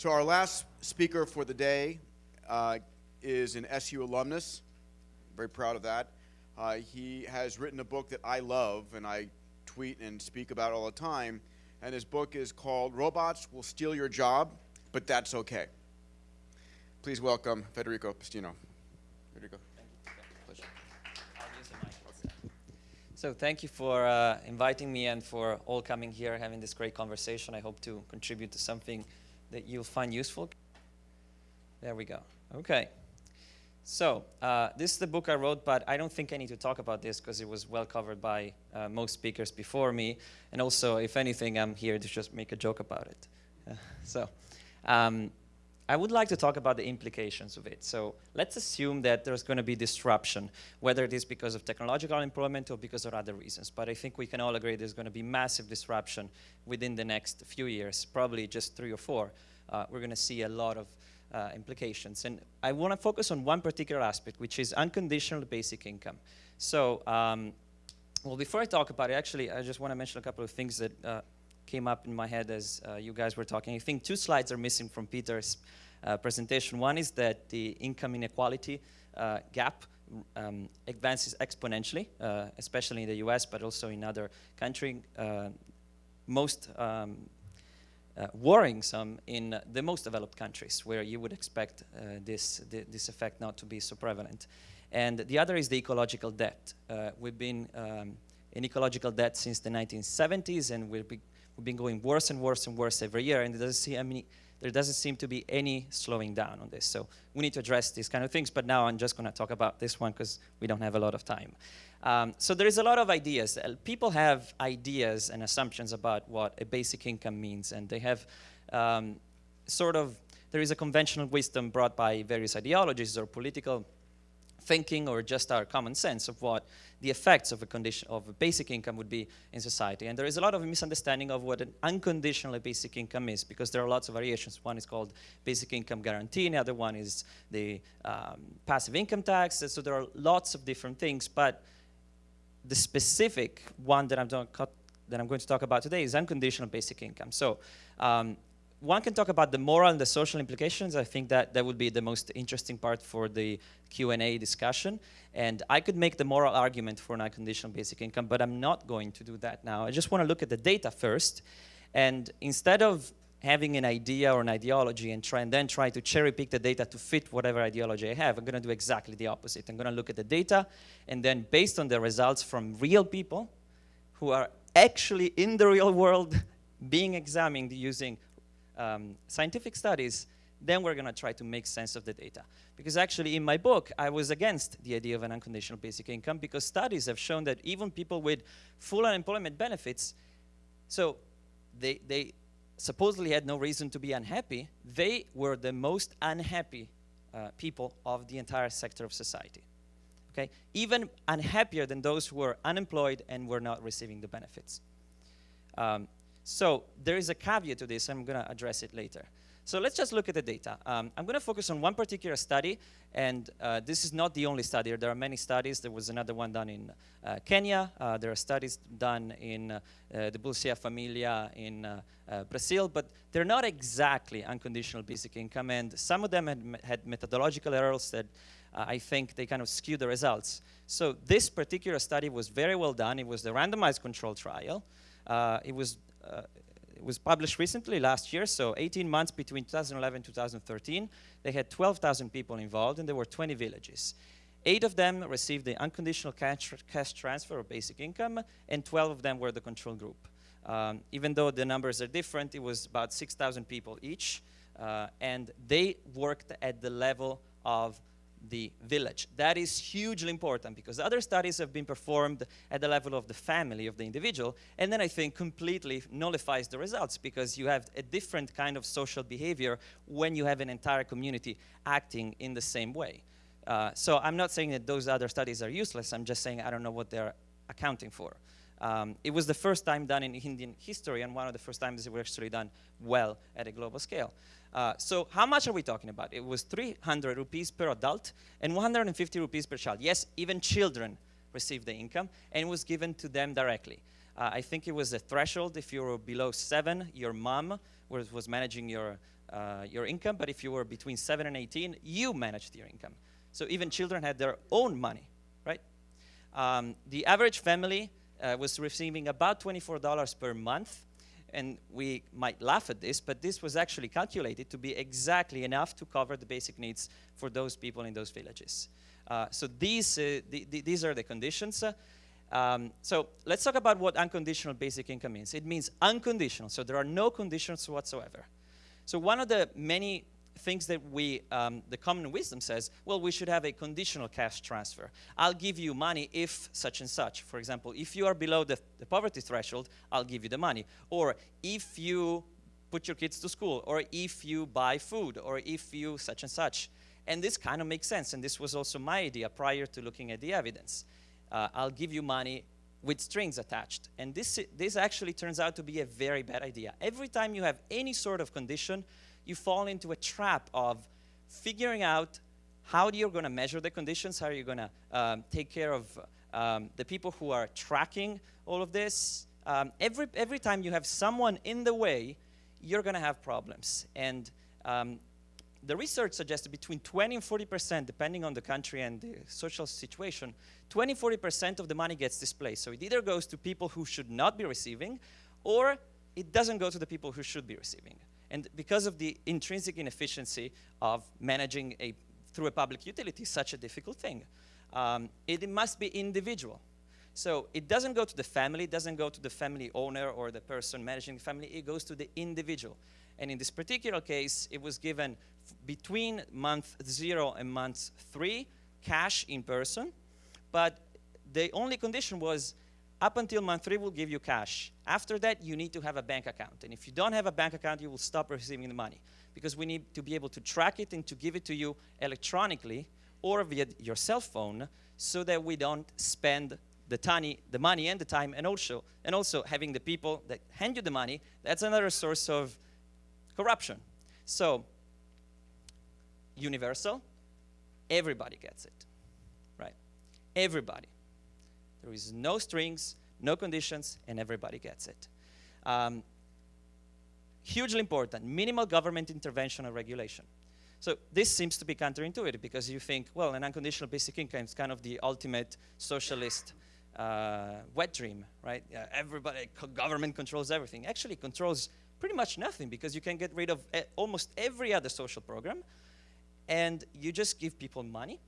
So our last speaker for the day uh, is an SU alumnus. Very proud of that. Uh, he has written a book that I love and I tweet and speak about all the time. And his book is called Robots Will Steal Your Job, but That's Okay. Please welcome Federico Pistono. Federico. So thank you for uh, inviting me and for all coming here, having this great conversation. I hope to contribute to something that you'll find useful. There we go. Okay. So uh, this is the book I wrote, but I don't think I need to talk about this because it was well covered by uh, most speakers before me. And also, if anything, I'm here to just make a joke about it. so um, I would like to talk about the implications of it. So let's assume that there's going to be disruption, whether it is because of technological unemployment or because of other reasons. But I think we can all agree there's going to be massive disruption within the next few years, probably just three or four. Uh, we're going to see a lot of uh, implications. And I want to focus on one particular aspect, which is unconditional basic income. So, um, well, before I talk about it, actually, I just want to mention a couple of things that uh, came up in my head as uh, you guys were talking. I think two slides are missing from Peter's uh, presentation. One is that the income inequality uh, gap um, advances exponentially, uh, especially in the US, but also in other countries. Uh, most um, uh, worrisome in the most developed countries, where you would expect this, th this effect not to be so prevalent. And the other is the ecological debt. we've been um, in ecological debt since the 1970s, and we've been we've been going worse and worse and worse every year, and there doesn't, seem, I mean, there doesn't seem to be any slowing down on this. So we need to address these kind of things, but now I'm just going to talk about this one because we don't have a lot of time. Um, so there is a lot of ideas. Uh, people have ideas and assumptions about what a basic income means, and they have um, sort of, there is a conventional wisdom brought by various ideologies or political thinking or just our common sense of what the effects of a condition of a basic income would be in society. And there is a lot of misunderstanding of what an unconditional basic income is because there are lots of variations. One is called basic income guarantee, and the other one is the um, passive income tax. So there are lots of different things, but the specific one that I'm, that I'm going to talk about today is unconditional basic income. So um, one can talk about the moral and the social implications. I think that that would be the most interesting part for the Q&A discussion. And I could make the moral argument for an unconditional basic income, but I'm not going to do that now. I just want to look at the data first. And instead of having an idea or an ideology and try and then try to cherry pick the data to fit whatever ideology I have, I'm going to do exactly the opposite. I'm going to look at the data, and then based on the results from real people who are actually in the real world being examined using um, scientific studies, then we're going to try to make sense of the data. Because actually, in my book, I was against the idea of an unconditional basic income because studies have shown that even people with full unemployment benefits, so they, they supposedly had no reason to be unhappy, they were the most unhappy uh, people of the entire sector of society. Okay? Even unhappier than those who were unemployed and were not receiving the benefits. Um, so there is a caveat to this. I'm going to address it later. So let's just look at the data. Um, I'm going to focus on one particular study, and uh, this is not the only study. There are many studies. There was another one done in uh, Kenya. Uh, there are studies done in uh, the Bolsa Familia in uh, uh, Brazil, but they're not exactly unconditional basic income, and some of them had, had methodological errors that I think they kind of skew the results. So this particular study was very well done. It was the randomized control trial. it was uh, it was published recently, last year, so 18 months between 2011 and 2013. They had 12,000 people involved, and there were 20 villages. Eight of them received the unconditional cash, cash transfer or basic income, and 12 of them were the control group. Um, even though the numbers are different, it was about 6,000 people each, uh, and they worked at the level of the village. That is hugely important because other studies have been performed at the level of the family of the individual, and then I think completely nullifies the results because you have a different kind of social behavior when you have an entire community acting in the same way. Uh, so I'm not saying that those other studies are useless, I'm just saying I don't know what they're accounting for. Um, it was the first time done in Indian history and one of the first times it was actually done well at a global scale. Uh, so how much are we talking about? It was 300 rupees per adult and 150 rupees per child. Yes, even children received the income and it was given to them directly. Uh, I think it was a threshold if you were below seven, your mom was, was managing your uh, your income, but if you were between 7 and 18, you managed your income. So even children had their own money, right? Um, the average family uh, was receiving about $24 per month, and we might laugh at this, but this was actually calculated to be exactly enough to cover the basic needs for those people in those villages. Uh, so these, uh, the, the, these are the conditions. Um, so let's talk about what unconditional basic income means. It means unconditional, so there are no conditions whatsoever. So one of the many things that we, um, the common wisdom says, well, we should have a conditional cash transfer. I'll give you money if such and such. For example, if you are below the, the poverty threshold, I'll give you the money. Or if you put your kids to school, or if you buy food, or if you such and such. And this kind of makes sense, and this was also my idea prior to looking at the evidence uh, I'll give you money with strings attached. And this, this actually turns out to be a very bad idea. Every time you have any sort of condition, you fall into a trap of figuring out how you're going to measure the conditions, how you're going to um, take care of um, the people who are tracking all of this. Um, every, every time you have someone in the way, you're going to have problems. And um, the research suggests between 20 and 40%, depending on the country and the social situation, 20, 40% of the money gets displaced. So it either goes to people who should not be receiving, or it doesn't go to the people who should be receiving. And because of the intrinsic inefficiency of managing a, through a public utility such a difficult thing, um, it, it must be individual. So it doesn't go to the family, it doesn't go to the family owner or the person managing the family, it goes to the individual. And in this particular case, it was given between month zero and month three, cash in person. But the only condition was up until month three, we'll give you cash. After that, you need to have a bank account. And if you don't have a bank account, you will stop receiving the money because we need to be able to track it and to give it to you electronically or via your cell phone so that we don't spend the, tiny, the money and the time and also, and also having the people that hand you the money, that's another source of corruption. So universal, everybody gets it, right? Everybody. There is no strings, no conditions, and everybody gets it. Um, hugely important, minimal government intervention and regulation. So this seems to be counterintuitive because you think, well, an unconditional basic income is kind of the ultimate socialist uh, wet dream, right? Everybody, government controls everything. Actually, controls pretty much nothing because you can get rid of almost every other social program and you just give people money,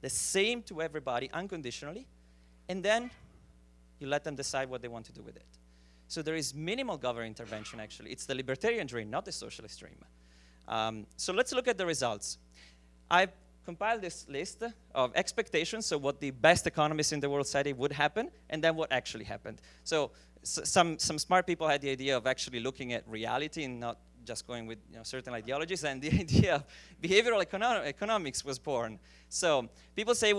the same to everybody unconditionally, and then you let them decide what they want to do with it. So there is minimal government intervention, actually. It's the libertarian dream, not the socialist dream. Um, so let's look at the results. I've compiled this list of expectations, so what the best economists in the world said it would happen, and then what actually happened. So some, some smart people had the idea of actually looking at reality and not just going with you know, certain ideologies, and the idea of behavioral econo economics was born. So people say,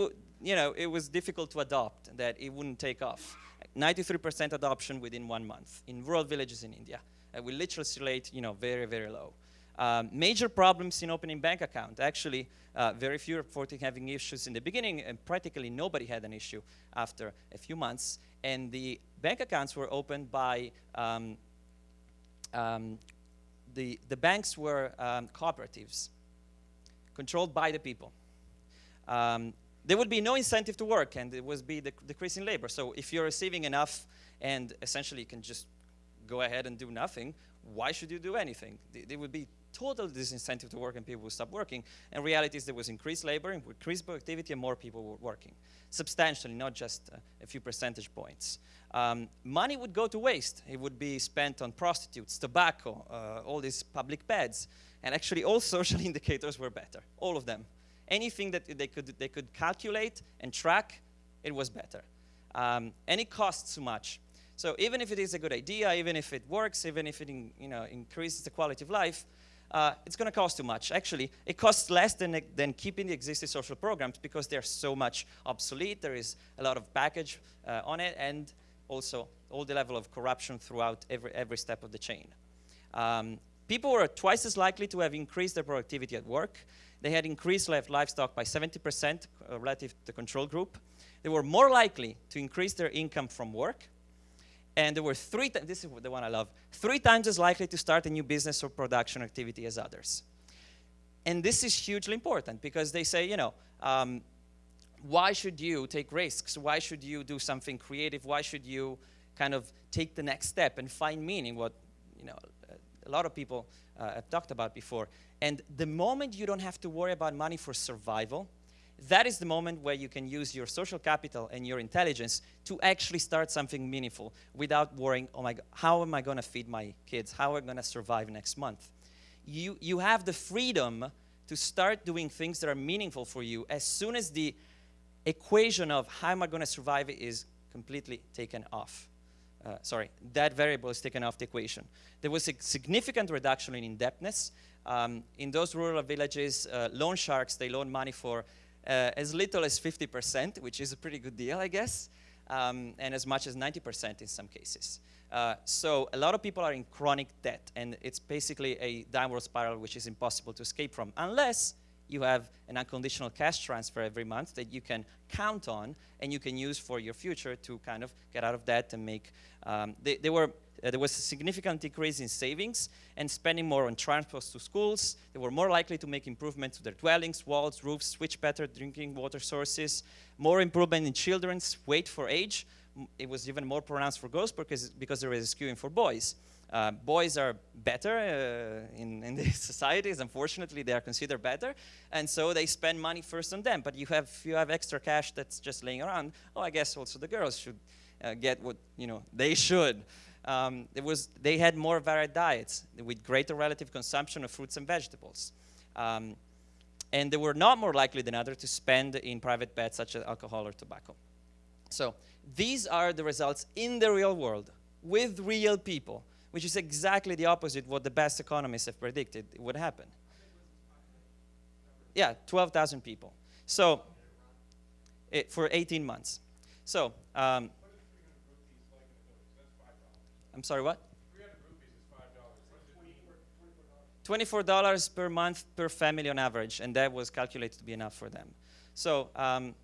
you know, it was difficult to adopt, that it wouldn't take off. 93% adoption within one month in rural villages in India. Uh, we literacy rate, you know, very, very low. Um, major problems in opening bank account. Actually, uh, very few reporting having issues in the beginning, and practically nobody had an issue after a few months. And the bank accounts were opened by um, um, the, the banks were um, cooperatives controlled by the people. There would be no incentive to work and it would be the decrease in labor. So if you're receiving enough and essentially you can just go ahead and do nothing, why should you do anything? There would be total disincentive to work and people would stop working. And reality is there was increased labor, increased productivity, and more people were working. Substantially, not just a few percentage points. Um, money would go to waste. It would be spent on prostitutes, tobacco, uh, all these public beds. And actually all social indicators were better, all of them. Anything that they could, they could calculate and track, it was better. Um, and it costs too much. So even if it is a good idea, even if it works, even if it in, you know, increases the quality of life, uh, it's going to cost too much. Actually, it costs less than, than keeping the existing social programs because they're so much obsolete. There is a lot of baggage uh, on it, and also all the level of corruption throughout every, every step of the chain. Um, people were twice as likely to have increased their productivity at work. They had increased livestock by 70% relative to the control group. They were more likely to increase their income from work. and they were three times, this is the one I love, three times as likely to start a new business or production activity as others. And this is hugely important because they say, you know, um, why should you take risks? Why should you do something creative? Why should you kind of take the next step and find meaning, what, you know, a lot of people uh, have talked about before. And the moment you don't have to worry about money for survival, that is the moment where you can use your social capital and your intelligence to actually start something meaningful without worrying, oh my God, how am I going to feed my kids? How am I going to survive next month? You, you have the freedom to start doing things that are meaningful for you as soon as the equation of how am I going to survive is completely taken off. Uh, sorry, that variable is taken off the equation. There was a significant reduction in indebtedness. Um, in those rural villages, uh, loan sharks, they loan money for uh, as little as 50%, which is a pretty good deal, I guess, um, and as much as 90% in some cases. Uh, so a lot of people are in chronic debt, and it's basically a downward spiral which is impossible to escape from, unless you have an unconditional cash transfer every month that you can count on and you can use for your future to kind of get out of debt and make, um, they, they were uh, there was a significant decrease in savings and spending more on transport to schools. They were more likely to make improvements to their dwellings, walls, roofs, switch better drinking water sources, more improvement in children's weight for age. It was even more pronounced for girls because, because there was a skewing for boys. Uh, boys are better uh, in, in these societies. Unfortunately, they are considered better, and so they spend money first on them. But you have you have extra cash that's just laying around. Oh, I guess also the girls should uh, get what you know they should um, it was, they had more varied diets with greater relative consumption of fruits and vegetables. Um, and they were not more likely than others to spend in private bets such as alcohol or tobacco. So these are the results in the real world with real people, which is exactly the opposite of what the best economists have predicted would happen. Yeah, 12,000 people. So, it, for 18 months. So, um, I'm sorry, what? $24 per month per family on average, and that was calculated to be enough for them. So, um,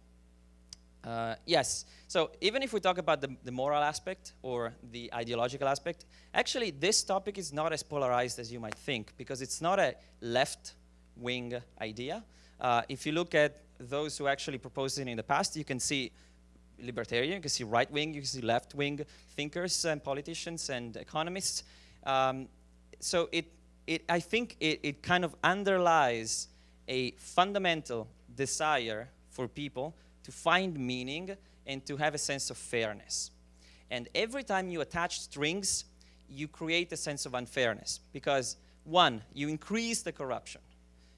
uh, yes, so even if we talk about the, the, moral aspect or the ideological aspect, actually this topic is not as polarized as you might think because it's not a left-wing idea. Uh, if you look at those who actually proposed it in the past, you can see libertarian, you can see right wing, you can see left wing thinkers and politicians and economists. Um, so it, it, I think it, it kind of underlies a fundamental desire for people to find meaning and to have a sense of fairness. And every time you attach strings, you create a sense of unfairness because one, you increase the corruption.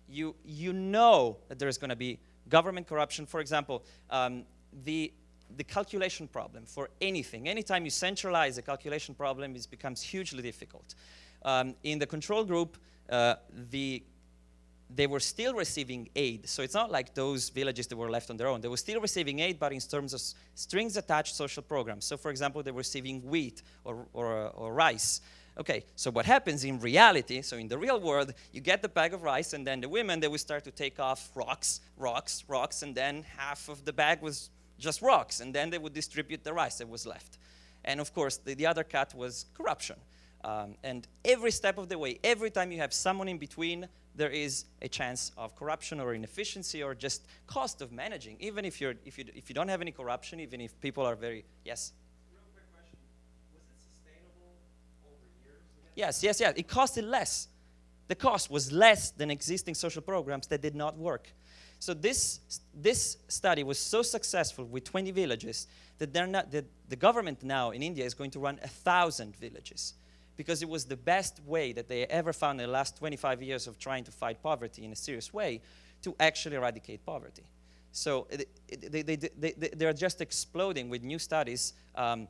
You, you know that there's going to be government corruption. For example, um, the the calculation problem for anything. Anytime you centralize a calculation problem, it becomes hugely difficult. Um, in the control group, uh, the, they were still receiving aid. So it's not like those villages that were left on their own. They were still receiving aid, but in terms of strings attached social programs. So for example, they were receiving wheat or, or, or rice. Okay, so what happens in reality, so in the real world, you get the bag of rice and then the women, they will start to take off rocks, rocks, rocks, and then half of the bag was just rocks, and then they would distribute the rice that was left. And of course, the, the other cut was corruption. Um, and every step of the way, every time you have someone in between, there is a chance of corruption or inefficiency or just cost of managing. Even if, you're, if, you, if you don't have any corruption, even if people are very, yes? Yes, yes, yes. It costed less. The cost was less than existing social programs that did not work. So this, this study was so successful with 20 villages that, they're not, that the government now in India is going to run a thousand villages because it was the best way that they ever found in the last 25 years of trying to fight poverty in a serious way to actually eradicate poverty. So they, they, they, they, are just exploding with new studies. Um,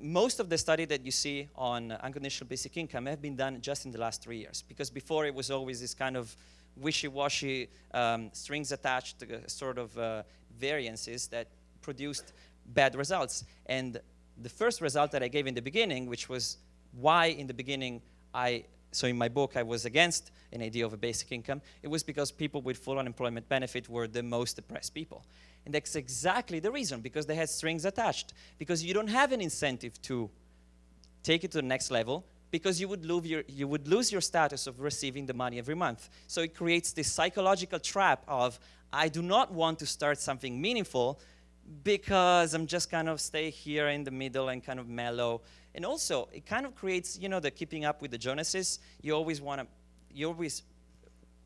most of the study that you see on unconditional basic income have been done just in the last three years because before it was always this kind of wishy-washy um, strings attached uh, sort of uh, variances that produced bad results. And the first result that I gave in the beginning, which was why in the beginning I, so in my book I was against an idea of a basic income, it was because people with full unemployment benefit were the most depressed people. And that's exactly the reason, because they had strings attached. Because you don't have an incentive to take it to the next level because you would, lose your, you would lose your status of receiving the money every month. So it creates this psychological trap of, I do not want to start something meaningful because I'm just kind of stay here in the middle and kind of mellow. And also, it kind of creates, you know, the keeping up with the Joneses. You always want to, you always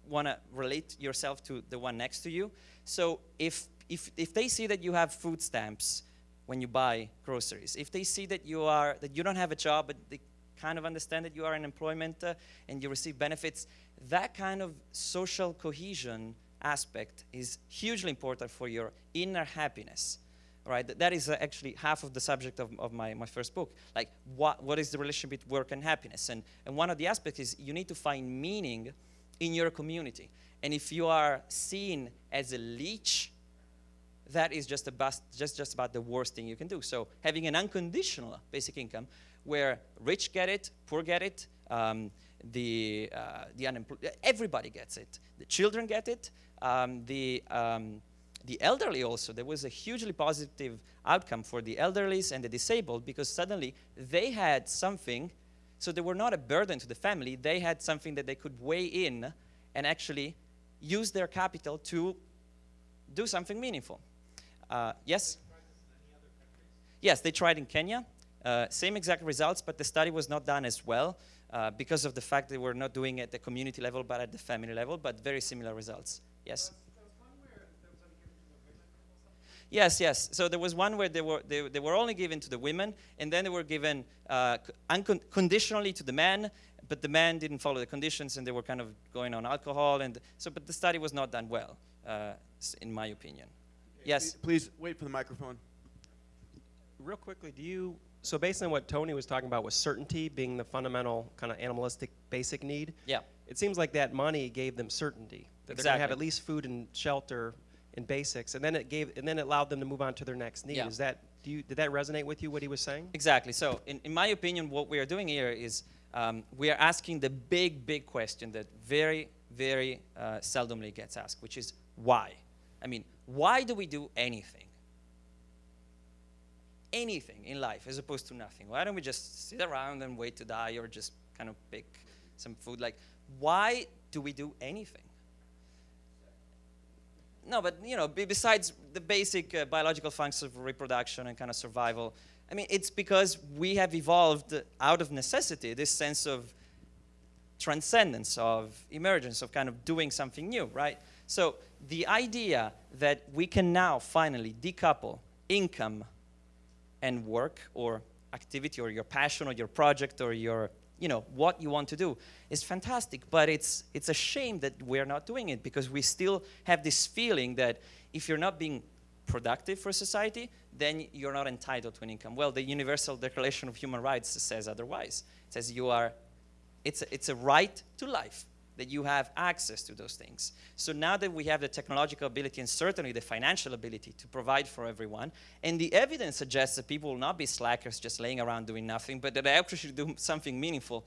want to relate yourself to the one next to you. So if, if, if they see that you have food stamps when you buy groceries, if they see that you, are, that you don't have a job, but they kind of understand that you are in employment uh, and you receive benefits, that kind of social cohesion aspect is hugely important for your inner happiness right? That is uh, actually half of the subject of, of my, my first book. Like, what, what is the relationship between work and happiness? And, and one of the aspects is you need to find meaning in your community. And if you are seen as a leech, that is just just, just about the worst thing you can do. So having an unconditional basic income where rich get it, poor get it, um, the, uh, the unemployed, everybody gets it. The children get it, um, the, um, the elderly also, there was a hugely positive outcome for the elderlies and the disabled because suddenly they had something, so they were not a burden to the family, they had something that they could weigh in and actually use their capital to do something meaningful. Uh, yes? Yes, they tried in Kenya. Uh, same exact results, but the study was not done as well uh, because of the fact they were not doing it at the community level, but at the family level, but very similar results. Yes? Yes, yes. So there was one where they were, they, they were only given to the women, and then they were given uh, unconditionally to the men, but the men didn't follow the conditions, and they were kind of going on alcohol. And so, but the study was not done well, uh, in my opinion. Yes? Please wait for the microphone. Real quickly, do you, so based on what Tony was talking about with certainty being the fundamental kind of animalistic basic need, Yeah. it seems like that money gave them certainty. That they're going to have at least food and shelter and basics, and then it gave, and then it allowed them to move on to their next need. Yeah. Is that, do you, did that resonate with you, what he was saying? Exactly. So, in, in my opinion, what we are doing here is um, we are asking the big, big question that very, very uh, seldomly gets asked, which is why? I mean, why do we do anything? Anything in life as opposed to nothing. Why don't we just sit around and wait to die or just kind of pick some food? Like, why do we do anything? No, but you know, besides the basic uh, biological functions of reproduction and kind of survival, I mean, it's because we have evolved out of necessity this sense of transcendence, of emergence, of kind of doing something new, right? So the idea that we can now finally decouple income and work or activity or your passion or your project or your you know what you want to do is fantastic but it's it's a shame that we're not doing it because we still have this feeling that if you're not being productive for society then you're not entitled to an income. Well the universal declaration of human rights says otherwise. It says you are it's a, it's a right to life that you have access to those things. So now that we have the technological ability and certainly the financial ability to provide for everyone, and the evidence suggests that people will not be slackers just laying around doing nothing, but that they actually do something meaningful.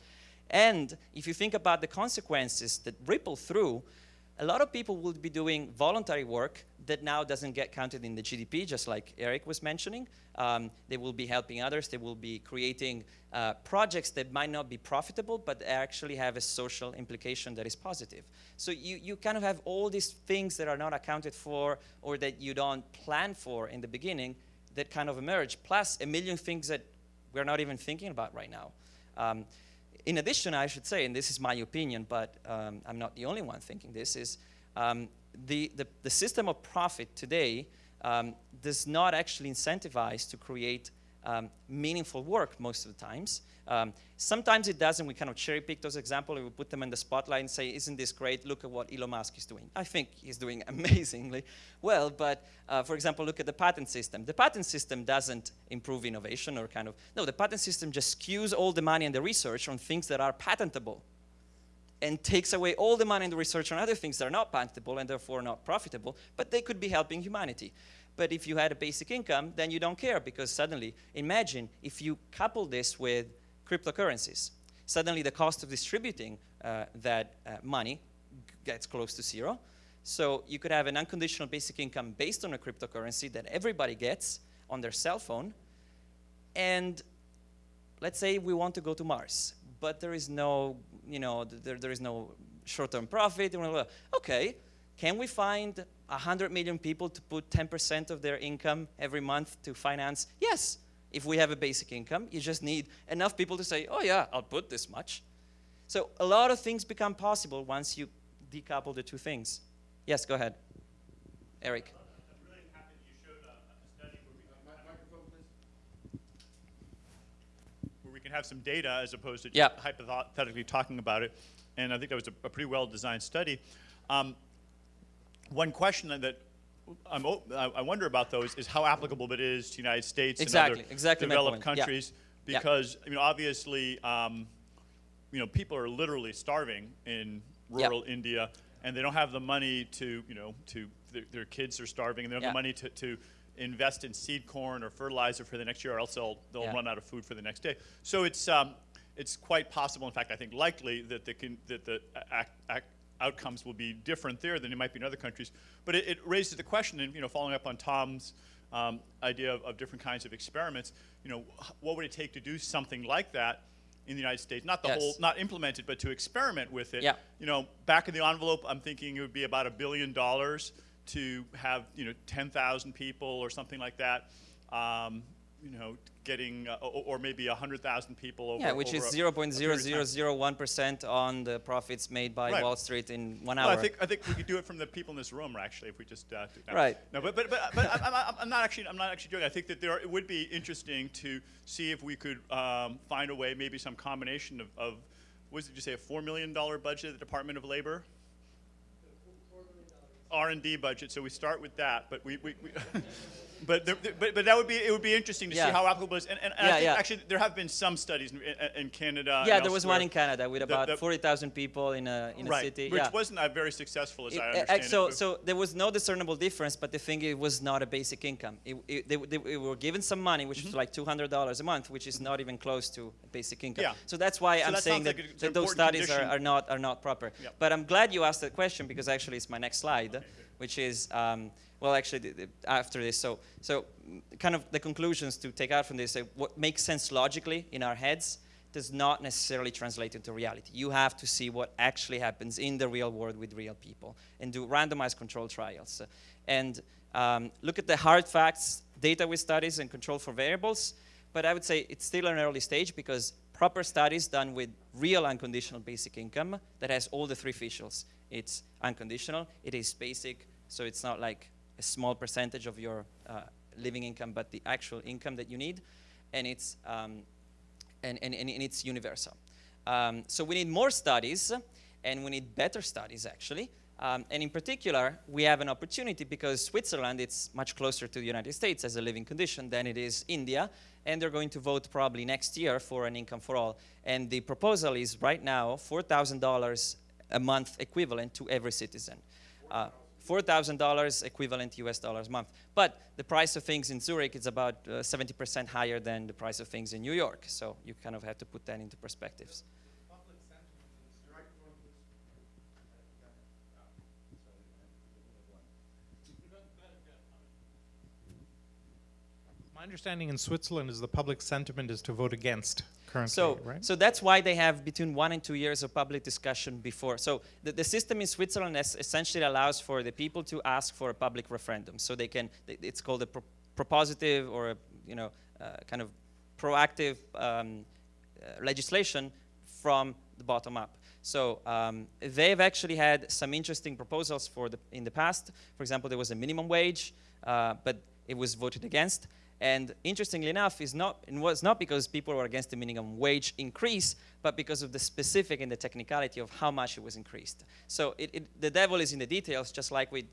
And if you think about the consequences that ripple through, a lot of people will be doing voluntary work that now doesn't get counted in the GDP, just like Eric was mentioning. Um, they will be helping others. They will be creating uh, projects that might not be profitable, but actually have a social implication that is positive. So you, you kind of have all these things that are not accounted for or that you don't plan for in the beginning that kind of emerge, plus a million things that we're not even thinking about right now. Um, in addition, I should say, and this is my opinion, but um, I'm not the only one thinking this, is um, the, the, the system of profit today um, does not actually incentivize to create um, meaningful work most of the times. Um, sometimes it does, and we kind of cherry pick those examples, and we put them in the spotlight and say, isn't this great? Look at what Elon Musk is doing. I think he's doing amazingly well, but uh, for example, look at the patent system. The patent system doesn't improve innovation or kind of, no, the patent system just skews all the money and the research on things that are patentable and takes away all the money and the research on other things that are not patentable and therefore not profitable, but they could be helping humanity. But if you had a basic income, then you don't care because suddenly, imagine if you couple this with cryptocurrencies. Suddenly the cost of distributing uh, that uh, money gets close to zero. So you could have an unconditional basic income based on a cryptocurrency that everybody gets on their cell phone. And let's say we want to go to Mars, but there is no, you know, there, there is no short-term profit. Okay, can we find 100 million people to put 10% of their income every month to finance? Yes, if we have a basic income. You just need enough people to say, oh yeah, I'll put this much. So a lot of things become possible once you decouple the two things. Yes, go ahead. Eric. I'm really happy that you showed a, a study where we can where we can have some data as opposed to just Yeah. hypothetically talking about it. And I think that was a, a pretty well designed study. Um, one question that I'm, I I wonder about those is how applicable it is to the United States Exactly, and other exactly developed. Yeah. countries. Yeah. Because you know, obviously, um, you know, people are literally starving in Yeah. rural India, and they don't have the money to, you know, to their, their kids are starving, and they don't have the money to, to invest in seed corn or fertilizer for the next year, or else they'll they'll Yeah. run out of food for the next day. So it's um, it's quite possible, in fact, I think likely that the can, that the ac- ac- outcomes will be different there than it might be in other countries. But it, it raises the question, and you know, following up on Tom's um, idea of, of different kinds of experiments, you know, what would it take to do something like that in the United States? Not the Yes. whole, not implement it, but to experiment with it. Yeah. You know, back in the envelope, I'm thinking it would be about a billion dollars to have you know 10,000 people or something like that. Um, you know, getting uh, or, or maybe 100,000 people over. Yeah, which over is a- a period of time. 0.0001% on the profits made by Right. Wall Street in one Well, hour. I think I think we could do it from the people in this room, actually, if we just uh, do that. Right. No, but but but, but I'm, I'm, not actually I'm not actually joking. I think that there are, it would be interesting to see if we could um, find a way, maybe some combination of, of what did you say, a four million dollar budget the Department of Labor. R and D budget. So we start with that, but we. we, we But, there, but but that would be it would be interesting to Yeah. see how applicable it is and, and, and Yeah, I think yeah. actually there have been some studies in, in, Canada. yeah, there was one in Canada with about the- 40,000 people in a, in a city. which wasn't uh, very successful as It- I uh, understand so, it. so there was no discernible difference, but the thing it was not a basic income. It, it, they, they, they were given some money, which was like $200 a month, which is not even close to basic income. Yeah. So that's why So I'm that saying that, like that those studies are, are not are not proper. Yep. But I'm glad you asked that question because actually it's my next slide, which is um, well actually the, the, after this. So so kind of the conclusions to take out from this: uh, what makes sense logically in our heads does not necessarily translate into reality. You have to see what actually happens in the real world with real people and do randomized control trials. And um, look at the hard facts, data with studies, and control for variables. But I would say it's still an early stage because proper studies done with real unconditional basic income that has all the three officials. It's unconditional, it is basic, so it's not like a small percentage of your uh, living income, but the actual income that you need. And it's um, and, and, and it's universal. Um, so we need more studies, and we need better studies, actually. Um, and in particular, we have an opportunity because Switzerland, it's much closer to the United States as a living condition than it is India, and they're going to vote probably next year for an income for all. And the proposal is right now $4,000 a month equivalent to every citizen. Uh, $4,000 equivalent US dollars a month. But the price of things in Zurich is about uh, 70% higher than the price of things in New York. So you kind of have to put that into perspectives. My understanding in Switzerland is the public sentiment is to vote against currently, So, right? so that's why they have between one and two years of public discussion before. So the, the system in Switzerland es- essentially allows for the people to ask for a public referendum. So they can, it's called a pro- propositive or a, you know, uh, kind of proactive um, uh, legislation from the bottom up. So um, they've actually had some interesting proposals for the, in the past. For example, there was a minimum wage, uh, but it was voted against. And interestingly enough, is not, it was not because people were against the minimum wage increase, but because of the specific and the technicality of how much it was increased. So it, it, the devil is in the details, just like with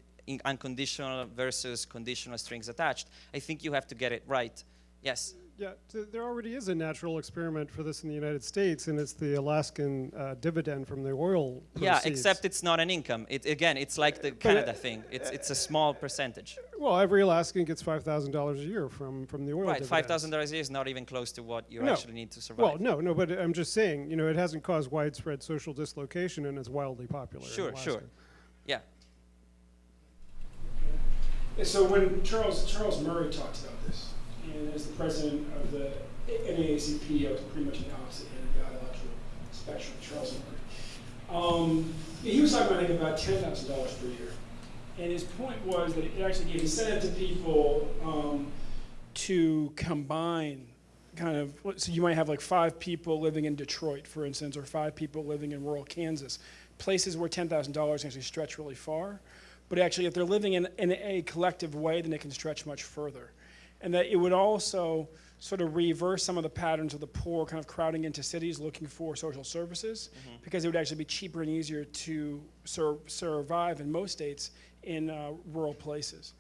unconditional versus conditional strings attached. I think you have to get it right. Yes. Yeah, there already is a natural experiment for this in the United States, and it's the Alaskan uh, dividend from the oil. Yeah, proceeds. except it's not an income. It, again, it's like the Canada thing. It's, it's a small percentage. well, every Alaskan gets five thousand dollars a year from from the oil. Right, five dividends. thousand dollars a year is not even close to what you No. actually need to survive. Well, no, no, but I'm just saying, you know, it hasn't caused widespread social dislocation, and it's wildly popular. Sure, Alaska. sure. Yeah. So when Charles Charles Murray talks about this, And as the president of the NAACP, I was pretty much on the opposite end of the ideological spectrum, Charles Murray. Um, he was talking about, I think, about ten thousand dollars per year. And his point was that it actually gave incentive to people um, to combine kind of, so you might have like five people living in Detroit, for instance, or five people living in rural Kansas, places where $10,000 actually stretch really far. But actually, if they're living in, in a collective way, then it can stretch much further. And that it would also sort of reverse some of the patterns of the poor kind of crowding into cities looking for social services because it would actually be cheaper and easier to sur- survive in most states in uh, rural places.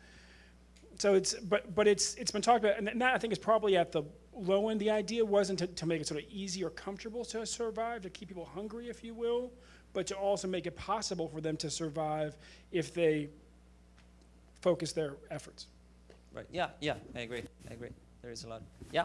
So it's, but, but it's, it's been talked about, and that I think is probably at the low end. The idea wasn't to, to make it sort of easy or comfortable to survive, to keep people hungry, if you will, but to also make it possible for them to survive if they focus their efforts. Right. Yeah, yeah, I agree. I agree. There is a lot. Yeah.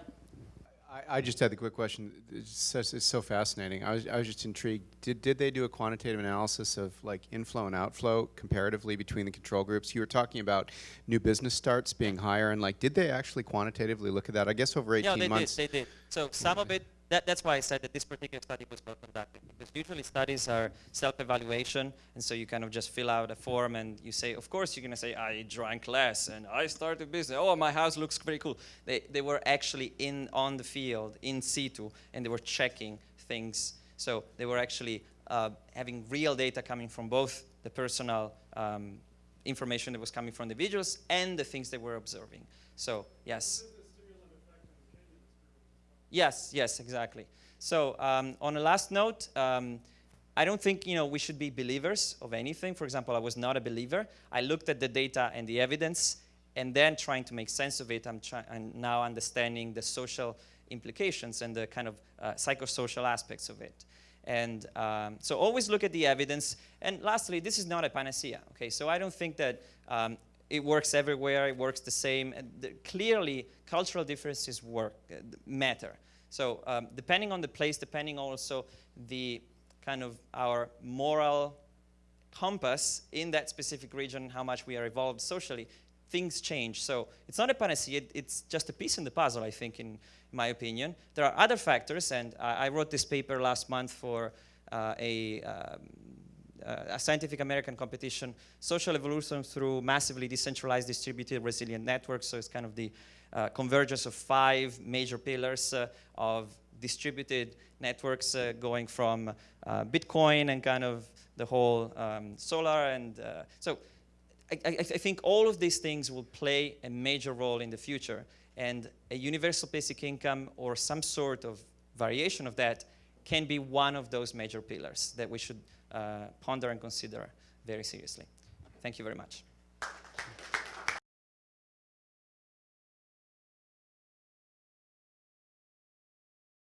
I, I just had the quick question. It's so, it's so fascinating. I was, I was just intrigued. Did, did they do a quantitative analysis of like inflow and outflow comparatively between the control groups? You were talking about new business starts being higher, and like, did they actually quantitatively look at that? I guess over 18 Yeah, they months. did. They did. So some of it. That, that's why I said that this particular study was well conducted because usually studies are self-evaluation, and so you kind of just fill out a form and you say, of course, you're going to say, I drank less and I started business. Oh, my house looks pretty cool. They, they were actually in on the field, in situ, and they were checking things. So they were actually uh, having real data coming from both the personal um, information that was coming from the individuals and the things they were observing. So yes. Yes, yes, exactly. So um, on a last note, um, I don't think you know we should be believers of anything. For example, I was not a believer. I looked at the data and the evidence, and then trying to make sense of it. I'm, I'm now understanding the social implications and the kind of uh, psychosocial aspects of it. And um, so always look at the evidence. And lastly, this is not a panacea. Okay, so I don't think that um, it works everywhere. It works the same. And the, clearly, cultural differences work uh, matter. So um, depending on the place, depending also the kind of our moral compass in that specific region, how much we are evolved socially, things change. So it's not a panacea, it's just a piece in the puzzle, I think, in my opinion. There are other factors, and I, I wrote this paper last month for uh, a, um, a Scientific American competition, Social Evolution through Massively Decentralized Distributed Resilient Networks. So it's kind of the uh, convergence of five major pillars uh, of distributed networks uh, going from uh, Bitcoin and kind of the whole um, solar. And uh, so I, I, I think all of these things will play a major role in the future. And a universal basic income or some sort of variation of that can be one of those major pillars that we should uh, ponder and consider very seriously. Thank you very much.